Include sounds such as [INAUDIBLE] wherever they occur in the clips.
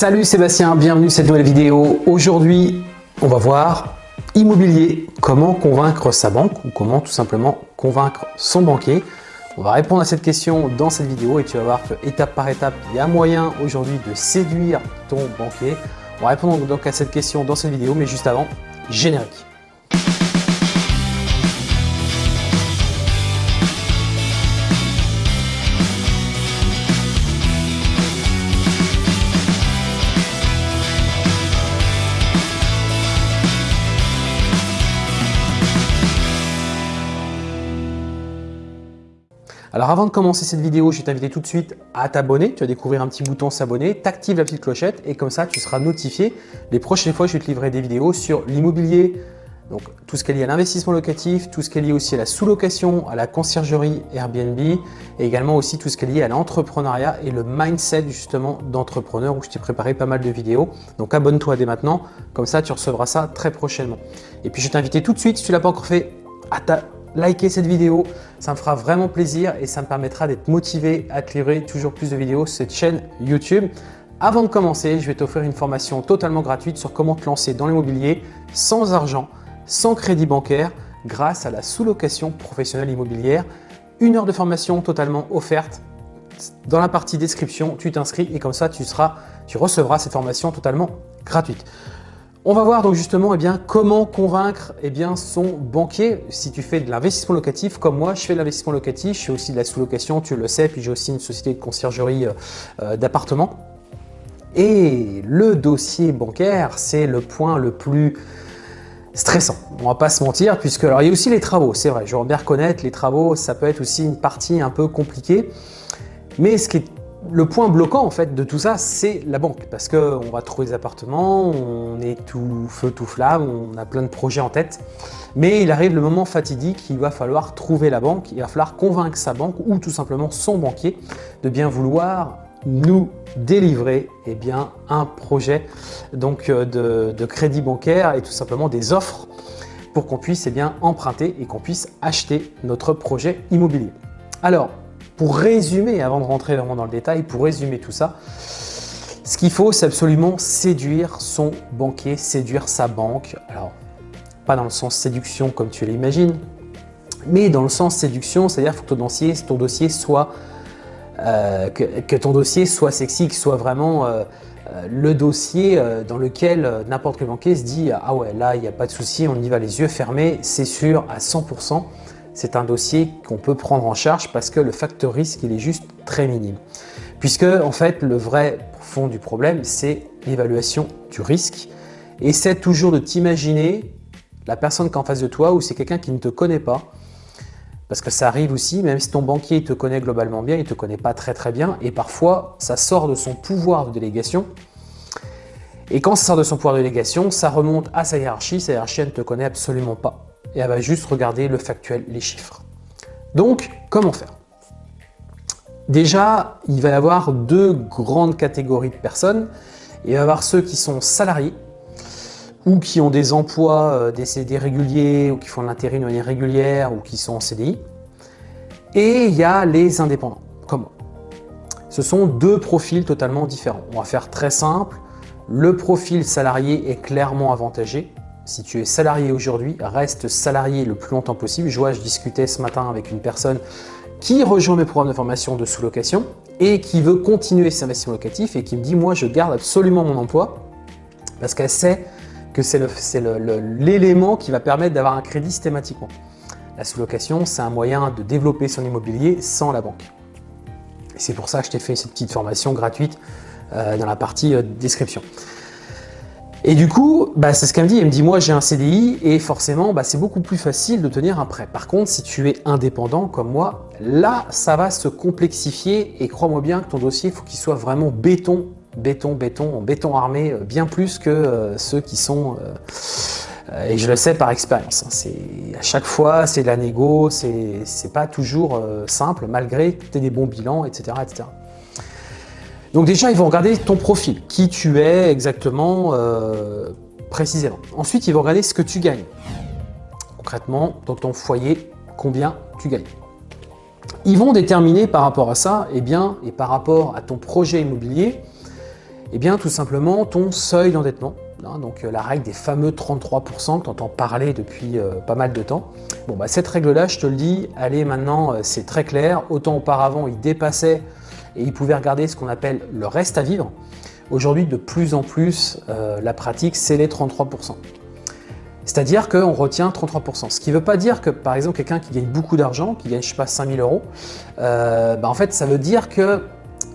Salut Sébastien, bienvenue dans cette nouvelle vidéo. Aujourd'hui, on va voir immobilier, comment convaincre sa banque ou comment tout simplement convaincre son banquier. On va répondre à cette question dans cette vidéo et tu vas voir que étape par étape, il y a moyen aujourd'hui de séduire ton banquier. On va répondre donc à cette question dans cette vidéo, mais juste avant, générique. Alors avant de commencer cette vidéo, je vais t'inviter tout de suite à t'abonner. Tu vas découvrir un petit bouton s'abonner, t'actives la petite clochette et comme ça tu seras notifié les prochaines fois je vais te livrer des vidéos sur l'immobilier, donc tout ce qui est lié à l'investissement locatif, tout ce qui est lié aussi à la sous-location, à la conciergerie Airbnb et également aussi tout ce qui est lié à l'entrepreneuriat et le mindset justement d'entrepreneur où je t'ai préparé pas mal de vidéos. Donc abonne-toi dès maintenant, comme ça tu recevras ça très prochainement. Et puis je vais t'inviter tout de suite, si tu l'as pas encore fait, à ta liker cette vidéo, ça me fera vraiment plaisir et ça me permettra d'être motivé à te livrer toujours plus de vidéos sur cette chaîne YouTube. Avant de commencer, je vais t'offrir une formation totalement gratuite sur comment te lancer dans l'immobilier sans argent, sans crédit bancaire, grâce à la sous-location professionnelle immobilière. Une heure de formation totalement offerte. Dans la partie description, tu t'inscris et comme ça, tu, seras, tu recevras cette formation totalement gratuite. On va voir donc justement eh bien, comment convaincre eh bien, son banquier. Si tu fais de l'investissement locatif comme moi je fais de l'investissement locatif, je fais aussi de la sous-location, tu le sais, puis j'ai aussi une société de conciergerie euh, euh, d'appartements. Et le dossier bancaire, c'est le point le plus stressant, on va pas se mentir, puisque alors il y a aussi les travaux, c'est vrai, je dois bien reconnaître, les travaux, ça peut être aussi une partie un peu compliquée, mais ce qui est le point bloquant en fait de tout ça, c'est la banque parce qu'on va trouver des appartements, on est tout feu tout flamme, on a plein de projets en tête. Mais il arrive le moment fatidique, il va falloir trouver la banque, il va falloir convaincre sa banque ou tout simplement son banquier de bien vouloir nous délivrer eh bien, un projet donc, euh, de, crédit bancaire et tout simplement des offres pour qu'on puisse eh bien, emprunter et qu'on puisse acheter notre projet immobilier. Alors, pour résumer, avant de rentrer vraiment dans le détail, pour résumer tout ça, ce qu'il faut, c'est absolument séduire son banquier, séduire sa banque. Alors, pas dans le sens séduction comme tu l'imagines, mais dans le sens séduction, c'est-à-dire que ton dossier, soit, euh, que, ton dossier soit sexy, que soit vraiment euh, euh, le dossier dans lequel n'importe quel banquier se dit « Ah ouais, là, il n'y a pas de souci, on y va les yeux fermés, c'est sûr à 100% » c'est un dossier qu'on peut prendre en charge parce que le facteur risque, il est juste très minime. Puisque, en fait, le vrai fond du problème, c'est l'évaluation du risque. Essaie toujours de t'imaginer la personne qui est en face de toi ou c'est quelqu'un qui ne te connaît pas. Parce que ça arrive aussi, même si ton banquier te connaît globalement bien, il ne te connaît pas très très bien. Et parfois, ça sort de son pouvoir de délégation. Et quand ça sort de son pouvoir de délégation, ça remonte à sa hiérarchie. Sa hiérarchie, elle ne te connaît absolument pas et elle va juste regarder le factuel, les chiffres. Donc, comment faire? Déjà, il va y avoir deux grandes catégories de personnes. Il va y avoir ceux qui sont salariés ou qui ont des emplois, euh, des CDI réguliers ou qui font de l'intérim de manière régulière ou qui sont en CDI. Et il y a les indépendants, comme moi. Ce sont deux profils totalement différents. On va faire très simple. Le profil salarié est clairement avantagé si tu es salarié aujourd'hui, reste salarié le plus longtemps possible. Je vois, je discutais ce matin avec une personne qui rejoint mes programmes de formation de sous-location et qui veut continuer ses investissements locatifs et qui me dit « moi, je garde absolument mon emploi parce qu'elle sait que c'est l'élément qui va permettre d'avoir un crédit systématiquement. La sous-location, c'est un moyen de développer son immobilier sans la banque. C'est pour ça que je t'ai fait cette petite formation gratuite euh, dans la partie euh, description. Et du coup, bah, c'est ce qu'elle me dit. Elle me dit, moi j'ai un CDI et forcément, bah, c'est beaucoup plus facile de tenir un prêt. Par contre, si tu es indépendant comme moi, là, ça va se complexifier et crois-moi bien que ton dossier, faut qu'il soit vraiment béton, béton, béton, en béton armé, euh, bien plus que euh, ceux qui sont... Euh, et je le sais par expérience. Hein, à chaque fois, c'est de la négo, c'est pas toujours simple, malgré que tu aies des bons bilans, etc. etc. Donc déjà, ils vont regarder ton profil, qui tu es exactement euh, précisément. Ensuite, ils vont regarder ce que tu gagnes. Concrètement, dans ton foyer, combien tu gagnes. Ils vont déterminer par rapport à ça, et eh bien, et par rapport à ton projet immobilier, Eh bien, tout simplement, ton seuil d'endettement, hein, donc euh, la règle des fameux 33% que tu entends parler depuis euh, pas mal de temps. Bon, bah, cette règle-là, je te le dis, allez, maintenant, c'est très clair. Autant auparavant, il dépassait et il pouvait regarder ce qu'on appelle le reste à vivre. Aujourd'hui, de plus en plus, la pratique, c'est les 33%. C'est-à-dire qu'on retient 33%. Ce qui ne veut pas dire que, par exemple, quelqu'un qui gagne beaucoup d'argent, qui gagne, je sais pas, 5000 euros, bah, en fait, ça veut dire que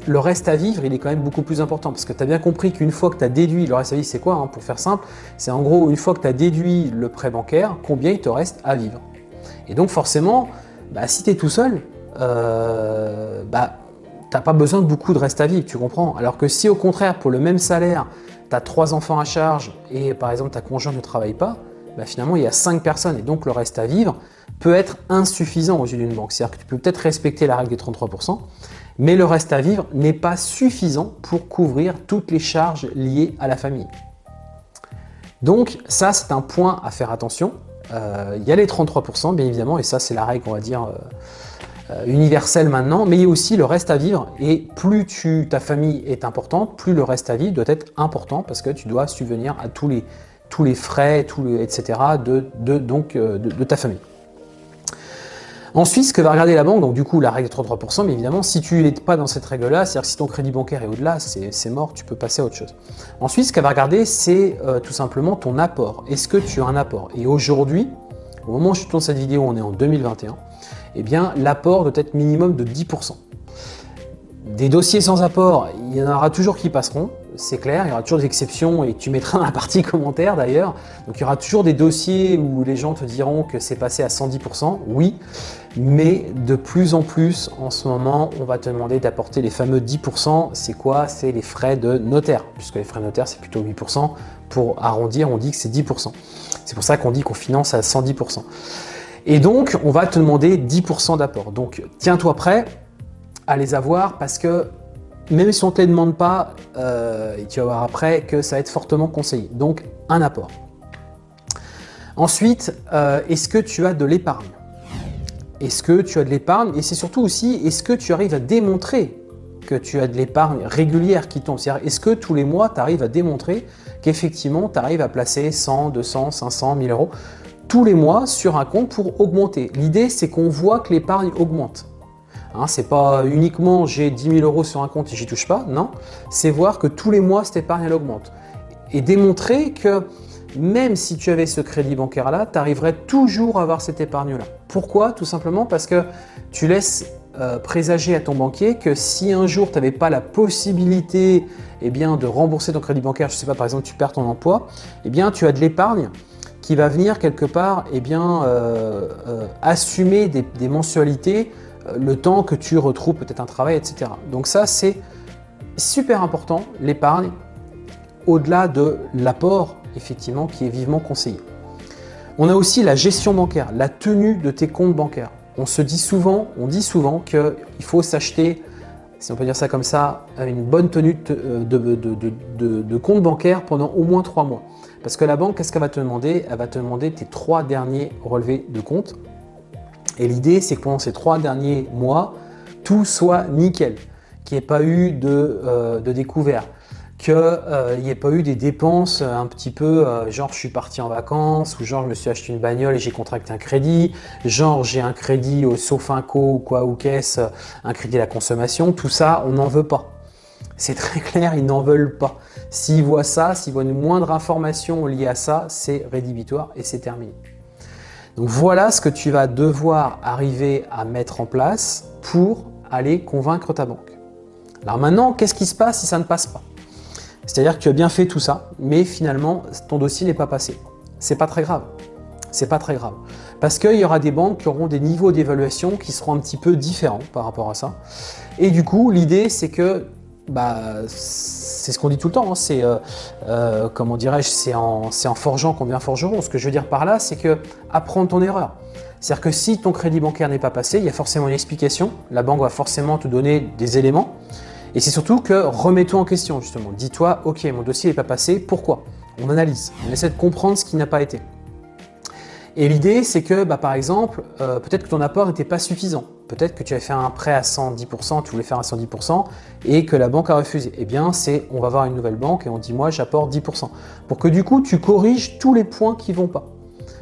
le reste à vivre, il est quand même beaucoup plus important parce que tu as bien compris qu'une fois que tu as déduit, le reste à vivre, c'est quoi hein, Pour faire simple, c'est en gros, une fois que tu as déduit le prêt bancaire, combien il te reste à vivre. Et donc forcément, bah, si tu es tout seul, euh, bah, pas besoin de beaucoup de reste à vivre, tu comprends? Alors que si au contraire, pour le même salaire, tu as trois enfants à charge et par exemple ta conjoint ne travaille pas, bah, finalement il y a cinq personnes et donc le reste à vivre peut être insuffisant aux yeux d'une banque. C'est-à-dire que tu peux peut-être respecter la règle des 33%, mais le reste à vivre n'est pas suffisant pour couvrir toutes les charges liées à la famille. Donc ça, c'est un point à faire attention. Euh, il y a les 33%, bien évidemment, et ça, c'est la règle, on va dire, euh, euh, universelle maintenant, mais il y a aussi le reste à vivre, et plus tu, ta famille est importante, plus le reste à vivre doit être important, parce que tu dois subvenir à tous les, tous les frais, etc., de, donc, de ta famille. Ensuite, ce que va regarder la banque, donc du coup la règle de 33%, mais évidemment si tu n'es pas dans cette règle-là, c'est-à-dire si ton crédit bancaire est au-delà, c'est mort, tu peux passer à autre chose. Ensuite, ce qu'elle va regarder, c'est euh, tout simplement ton apport. Est-ce que tu as un apport? Et aujourd'hui, au moment où je tourne cette vidéo, on est en 2021, eh bien l'apport doit être minimum de 10%. Des dossiers sans apport, il y en aura toujours qui passeront, c'est clair, il y aura toujours des exceptions et tu mettras dans la partie [LAUGHS] commentaire d'ailleurs. Donc il y aura toujours des dossiers où les gens te diront que c'est passé à 110%, oui, mais de plus en plus en ce moment, on va te demander d'apporter les fameux 10%. C'est quoi? C'est les frais de notaire, puisque les frais de notaire c'est plutôt 8%. Pour arrondir, on dit que c'est 10%. C'est pour ça qu'on dit qu'on finance à 110%. Et donc, on va te demander 10% d'apport. Donc, tiens-toi prêt à les avoir parce que même si on ne te les demande pas, euh, tu vas voir après que ça va être fortement conseillé. Donc, un apport. Ensuite, euh, est-ce que tu as de l'épargne? Est-ce que tu as de l'épargne? Et c'est surtout aussi, est-ce que tu arrives à démontrer que tu as de l'épargne régulière qui tombe? C'est-à-dire, est-ce que tous les mois, tu arrives à démontrer qu'effectivement, tu arrives à placer 100, 200, 500, 1000 euros? Tous les mois sur un compte pour augmenter L'idée, c'est qu'on voit que l'épargne augmente. Hein, c'est pas uniquement j'ai 10 000 euros sur un compte et j'y touche pas, non. C'est voir que tous les mois, cette épargne, elle augmente. Et démontrer que même si tu avais ce crédit bancaire-là, tu arriverais toujours à avoir cette épargne-là. Pourquoi? Tout simplement parce que tu laisses euh, présager à ton banquier que si un jour tu n'avais pas la possibilité eh de rembourser ton crédit bancaire, je ne sais pas, par exemple, tu perds ton emploi, eh bien, tu as de l'épargne qui va venir quelque part eh bien, euh, euh, assumer des mensualités le temps que tu retrouves peut-être un travail, etc. Donc ça, c'est super important, l'épargne, au-delà de l'apport, effectivement, qui est vivement conseillé. On a aussi la gestion bancaire, la tenue de tes comptes bancaires. On se dit souvent, on dit souvent qu'il faut s'acheter, si on peut dire ça comme ça, une bonne tenue de, de, de, compte bancaire pendant au moins trois mois. Parce que la banque, qu'est-ce qu'elle va te demander? Elle va te demander tes trois derniers relevés de compte. Et l'idée, c'est que pendant ces trois derniers mois, tout soit nickel, qu'il n'y ait pas eu de, euh, découvert, qu'il euh, n'y ait pas eu des dépenses un petit peu, euh, genre je suis parti en vacances, ou genre je me suis acheté une bagnole et j'ai contracté un crédit, genre j'ai un crédit au Sofinco ou quoi ou caisse, un crédit à la consommation, tout ça, on n'en veut pas. C'est très [LAUGHS] clair, ils n'en veulent pas. S'ils voient ça, s'ils voient une moindre information liée à ça, c'est rédhibitoire et c'est terminé. Donc voilà ce que tu vas devoir arriver à mettre en place pour aller convaincre ta banque. Alors maintenant, qu'est-ce qui se passe si ça ne passe pas? C'est-à-dire que tu as bien fait tout ça, mais finalement, ton dossier n'est pas passé. C'est pas très grave. C'est pas très grave. Parce qu'il y aura des banques qui auront des niveaux d'évaluation qui seront un petit peu différents par rapport à ça. Et du coup, l'idée, c'est que bah, c'est ce qu'on dit tout le temps, hein. c'est, euh, euh, comment dirais-je, c'est en, forgeant qu'on devient forgeron. Ce que je veux dire par là, c'est que apprendre ton erreur. C'est-à-dire que si ton crédit bancaire n'est pas passé, il y a forcément une explication, la banque va forcément te donner des éléments, et c'est surtout que remets-toi en question justement. Dis-toi, ok, mon dossier n'est pas passé, pourquoi? On analyse, on essaie de comprendre ce qui n'a pas été. Et l'idée, c'est que, bah, par exemple, euh, peut-être que ton apport n'était pas suffisant. Peut-être que tu avais fait un prêt à 110%, tu voulais faire à 110% et que la banque a refusé. Eh bien, c'est on va voir une nouvelle banque et on dit moi j'apporte 10%. Pour que du coup, tu corriges tous les points qui ne vont pas.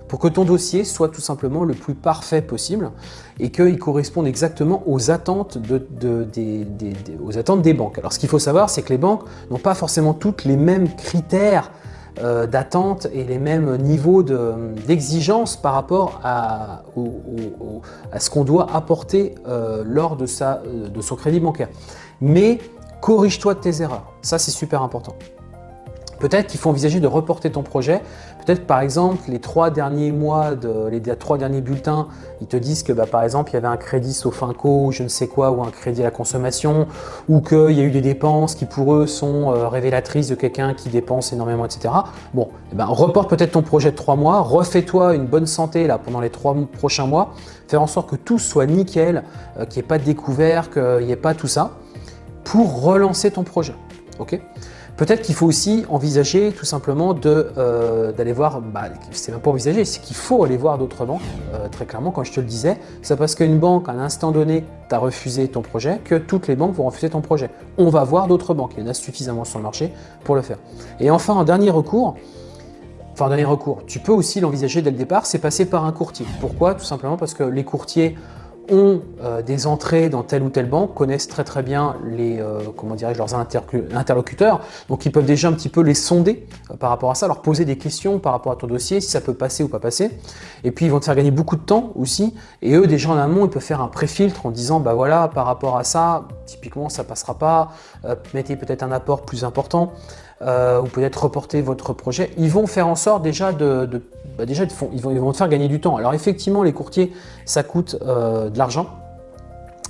Pour que ton dossier soit tout simplement le plus parfait possible et qu'il corresponde exactement aux attentes des banques. Alors, ce qu'il faut savoir, c'est que les banques n'ont pas forcément toutes les mêmes critères euh, d'attente et les mêmes niveaux d'exigence par rapport à, ce qu'on doit apporter euh, lors de, sa, de son crédit bancaire. Mais corrige-toi de tes erreurs, ça c'est super important. Peut-être qu'il faut envisager de reporter ton projet. Peut-être par exemple les trois derniers mois, de, les trois derniers bulletins, ils te disent que bah, par exemple il y avait un crédit Sofinco ou je ne sais quoi ou un crédit à la consommation ou qu'il y a eu des dépenses qui pour eux sont euh, révélatrices de quelqu'un qui dépense énormément, etc. Bon, eh ben, reporte peut-être ton projet de trois mois, refais-toi une bonne santé là pendant les trois prochains mois, faire en sorte que tout soit nickel, euh, qu'il n'y ait pas de découvert, qu'il n'y ait pas tout ça, pour relancer ton projet. ok? Peut-être qu'il faut aussi envisager tout simplement euh, d'aller voir, bah, c'est même pas envisager, c'est qu'il faut aller voir d'autres banques, euh, très clairement, quand je te le disais. C'est parce qu'une banque, à un instant donné, t'a refusé ton projet, que toutes les banques vont refuser ton projet. On va voir d'autres banques, il y en a suffisamment sur le marché pour le faire. Et enfin, en dernier recours, enfin dernier recours, tu peux aussi l'envisager dès le départ, c'est passer par un courtier. Pourquoi? Tout simplement parce que les courtiers ont euh, des entrées dans telle ou telle banque, connaissent très très bien les, euh, comment dirais leurs interlocuteurs, donc ils peuvent déjà un petit peu les sonder euh, par rapport à ça, leur poser des questions par rapport à ton dossier, si ça peut passer ou pas passer, et puis ils vont te faire gagner beaucoup de temps aussi, et eux déjà en amont, ils peuvent faire un pré-filtre en disant, bah voilà, par rapport à ça, typiquement ça passera pas, mettez peut-être un apport plus important, ou peut-être reporter votre projet, ils vont faire en sorte déjà de bah, déjà, ils vont, te faire gagner du temps. Alors effectivement, les courtiers, ça coûte euh, de l'argent.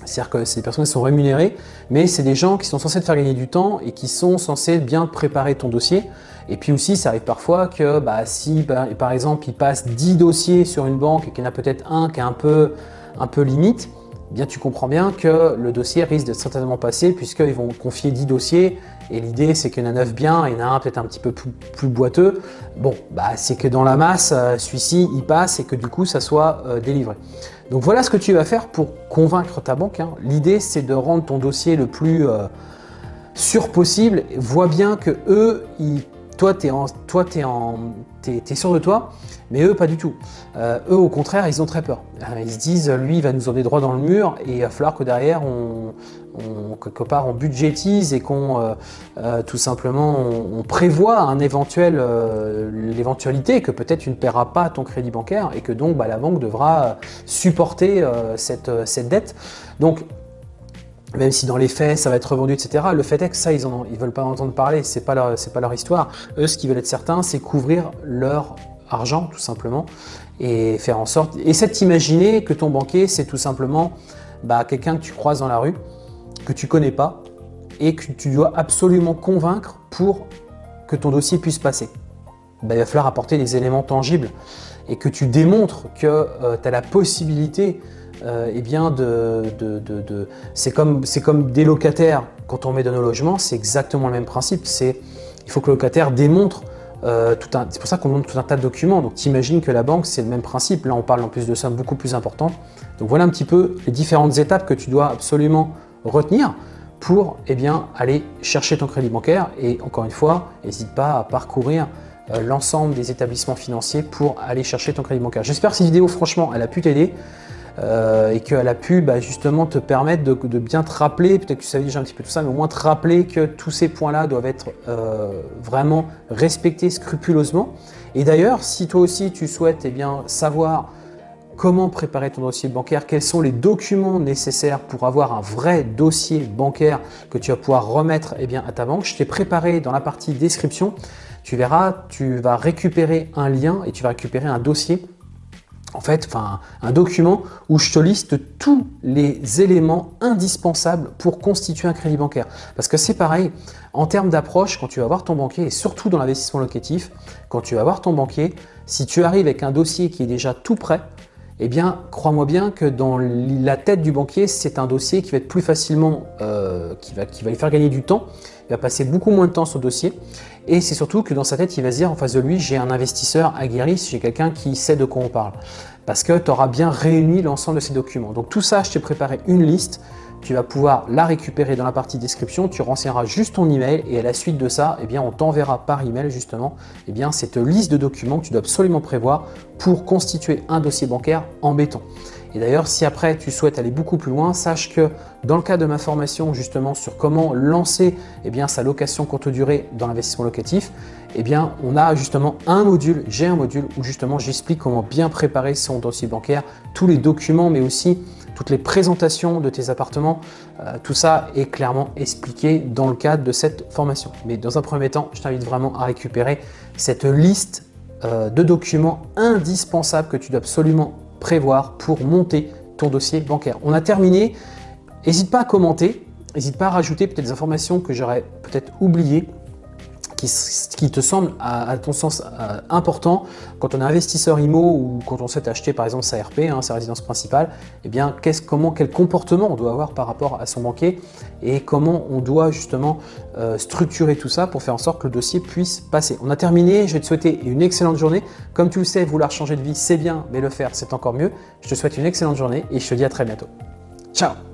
C'est-à-dire que c'est des personnes sont rémunérées, mais c'est des gens qui sont censés te faire gagner du temps et qui sont censés bien préparer ton dossier. Et puis aussi, ça arrive parfois que bah, si, par exemple, ils passent 10 dossiers sur une banque et qu'il y en a peut-être un qui est un peu limite, eh bien tu comprends bien que le dossier risque de certainement passer puisqu'ils vont confier 10 dossiers et l'idée, c'est qu'il y en a 9 bien, il y en a un peut-être un petit peu plus, boiteux. Bon, bah, c'est que dans la masse, euh, celui-ci, il passe et que du coup, ça soit euh, délivré. Donc voilà ce que tu vas faire pour convaincre ta banque. Hein. L'idée, c'est de rendre ton dossier le plus euh, sûr possible. Vois bien que eux, toi, tu es, es, es, sûr de toi, mais eux, pas du tout. eux, au contraire, ils ont très peur. Ils se disent, lui, il va nous emmener droit dans le mur et il va falloir que derrière, on, on, quelque part on budgétise et qu'on euh, euh, tout simplement on, prévoit un éventuel euh, l'éventualité que peut-être tu ne paieras pas ton crédit bancaire et que donc bah, la banque devra supporter cette, cette, dette. Donc même si dans les faits ça va être revendu, etc. Le fait est que ça, ils ne veulent pas entendre parler, c'est pas, pas leur histoire. Eux, ce qu'ils veulent être certains, c'est couvrir leur argent, tout simplement, et faire en sorte... Essaie de t'imaginer que ton banquier, c'est tout simplement bah, quelqu'un que tu croises dans la rue, que tu connais pas et que tu dois absolument convaincre pour que ton dossier puisse passer. Ben, il va falloir apporter des éléments tangibles et que tu démontres que euh, tu as la possibilité euh, eh bien de, c'est comme, des locataires quand on met dans nos logements, c'est exactement le même principe. C'est Il faut que le locataire démontre euh, tout un, c'est pour ça qu'on montre tout un tas de documents. Donc tu imagines que la banque, c'est le même principe. Là, on parle en plus de sommes beaucoup plus importantes. Donc voilà un petit peu les différentes étapes que tu dois absolument retenir pour eh bien, aller chercher ton crédit bancaire. Et encore une fois, n'hésite pas à parcourir l'ensemble des établissements financiers pour aller chercher ton crédit bancaire. J'espère que cette vidéo, franchement, elle a pu t'aider. Euh, et qu'elle a pu bah, justement te permettre de, bien te rappeler, peut-être que tu savais déjà un petit peu tout ça, mais au moins te rappeler que tous ces points-là doivent être euh, vraiment respectés scrupuleusement. Et d'ailleurs, si toi aussi tu souhaites eh bien, savoir comment préparer ton dossier bancaire, quels sont les documents nécessaires pour avoir un vrai dossier bancaire que tu vas pouvoir remettre eh bien, à ta banque. Je t'ai préparé dans la partie description, tu verras, tu vas récupérer un lien et tu vas récupérer un dossier en fait, enfin, un document où je te liste tous les éléments indispensables pour constituer un crédit bancaire. Parce que c'est pareil, en termes d'approche, quand tu vas voir ton banquier, et surtout dans l'investissement locatif, quand tu vas voir ton banquier, si tu arrives avec un dossier qui est déjà tout prêt, eh bien, crois-moi bien que dans la tête du banquier, c'est un dossier qui va être plus facilement, euh, qui, va, qui va lui faire gagner du temps, il va passer beaucoup moins de temps sur le dossier et c'est surtout que dans sa tête, il va se dire en face de lui, j'ai un investisseur aguerri, j'ai quelqu'un qui sait de quoi on parle. Parce que tu auras bien réuni l'ensemble de ces documents. Donc tout ça, je t'ai préparé une liste tu vas pouvoir la récupérer dans la partie description, tu renseigneras juste ton email et à la suite de ça, eh bien, on t'enverra par email justement eh bien, cette liste de documents que tu dois absolument prévoir pour constituer un dossier bancaire en béton. Et d'ailleurs, si après tu souhaites aller beaucoup plus loin, sache que dans le cas de ma formation justement sur comment lancer eh bien, sa location courte durée dans l'investissement locatif, eh bien, on a justement un module, j'ai un module où justement j'explique comment bien préparer son dossier bancaire, tous les documents, mais aussi toutes les présentations de tes appartements, euh, tout ça est clairement expliqué dans le cadre de cette formation. Mais dans un premier temps, je t'invite vraiment à récupérer cette liste euh, de documents indispensables que tu dois absolument prévoir pour monter ton dossier bancaire. On a terminé. N'hésite pas à commenter, n'hésite pas à rajouter peut-être des informations que j'aurais peut-être oubliées qui, te semble à, ton sens euh, important quand on est investisseur IMO ou quand on souhaite acheter par exemple sa RP, hein, sa résidence principale, eh bien comment, quel comportement on doit avoir par rapport à son banquier et comment on doit justement euh, structurer tout ça pour faire en sorte que le dossier puisse passer. On a terminé, je vais te souhaiter une excellente journée. Comme tu le sais, vouloir changer de vie, c'est bien, mais le faire, c'est encore mieux. Je te souhaite une excellente journée et je te dis à très bientôt. Ciao